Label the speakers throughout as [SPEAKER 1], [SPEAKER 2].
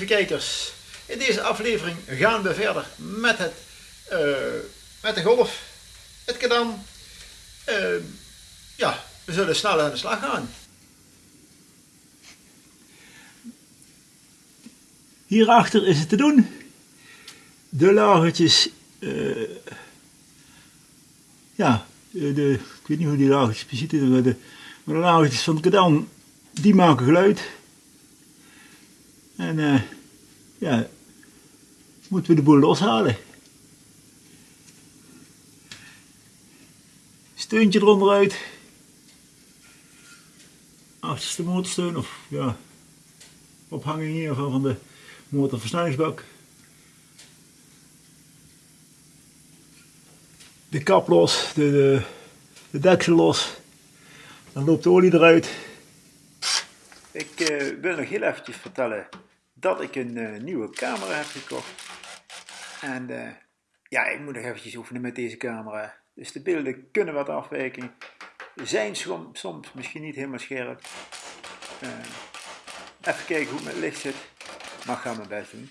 [SPEAKER 1] lieve kijkers. In deze aflevering gaan we verder met, het, uh, met de golf, het kadan. Uh, ja, we zullen snel aan de slag gaan. Hierachter is het te doen. De lagertjes, uh, ja, de, ik weet niet hoe die lagertjes precies zitten, maar de, maar van het kadan, die maken geluid. En uh, ja, moeten we de boel loshalen. Steuntje eronder uit. Achterste motorsteun of ja, ophanging geval van de motorversnellingsbak. De kap los, de, de, de deksel los. Dan loopt de olie eruit. Ik uh, wil nog heel eventjes vertellen dat ik een uh, nieuwe camera heb gekocht. En uh, ja, ik moet nog eventjes oefenen met deze camera. Dus de beelden kunnen wat afwijken. Zijn soms, misschien niet helemaal scherp. Uh, even kijken hoe het met licht zit. Maar ik ga mijn best doen.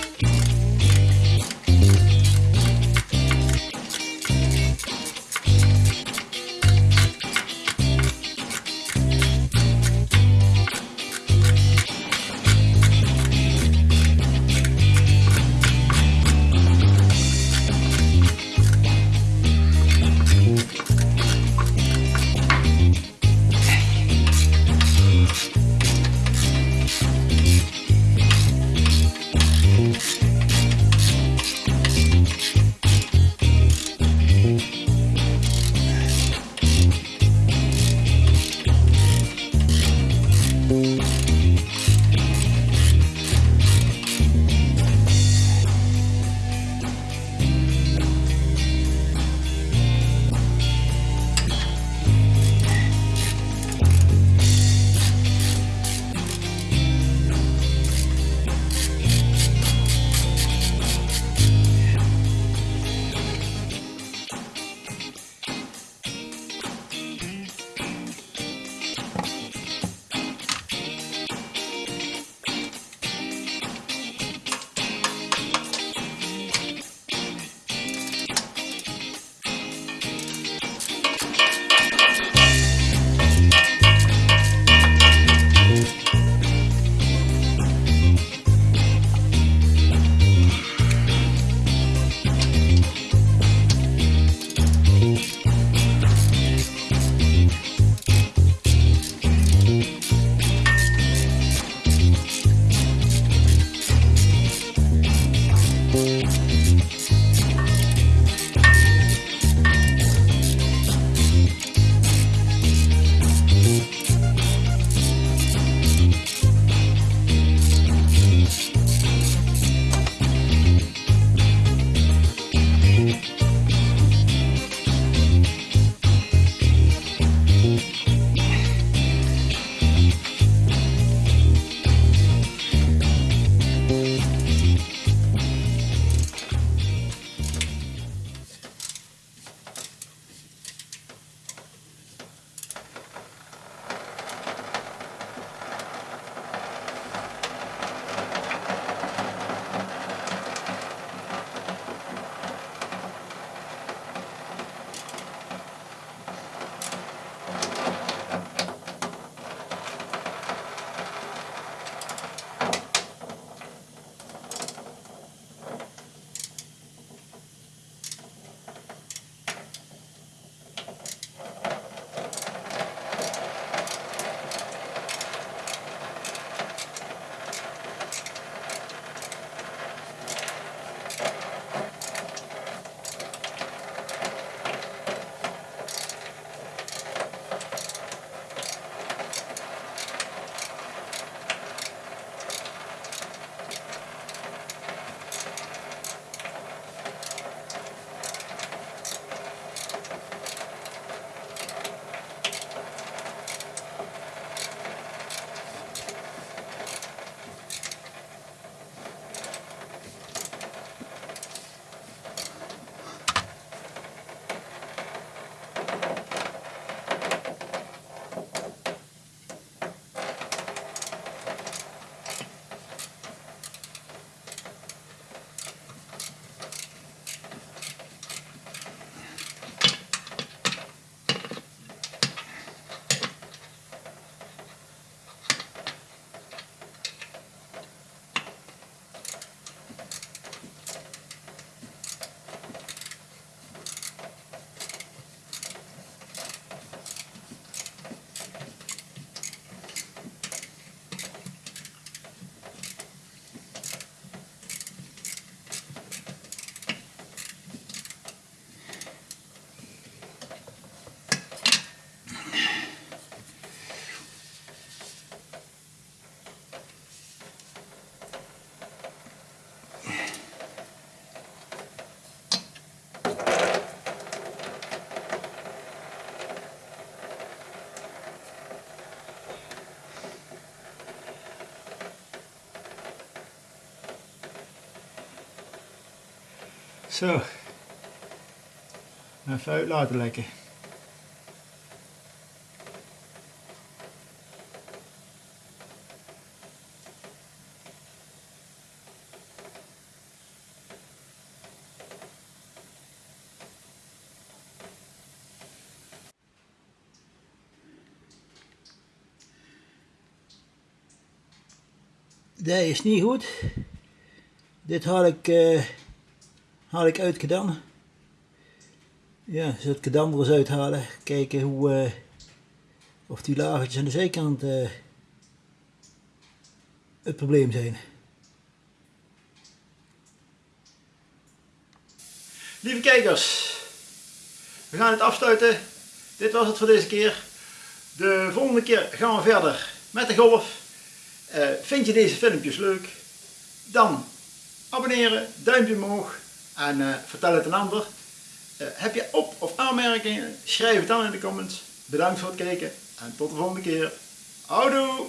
[SPEAKER 1] Zo. Even uit laten lekken. Dat is niet goed. Dit had ik, uh, had ik uitgedaan. Ja, zo het kadam er eens uithalen. Kijken hoe, uh, of die lagertjes aan de zijkant uh, het probleem zijn. Lieve kijkers, we gaan het afsluiten. Dit was het voor deze keer. De volgende keer gaan we verder met de golf. Uh, vind je deze filmpjes leuk? Dan abonneren, duimpje omhoog en uh, vertel het een ander. Uh, heb je op- of aanmerkingen? Schrijf het dan in de comments. Bedankt voor het kijken en tot de volgende keer. Houdoe!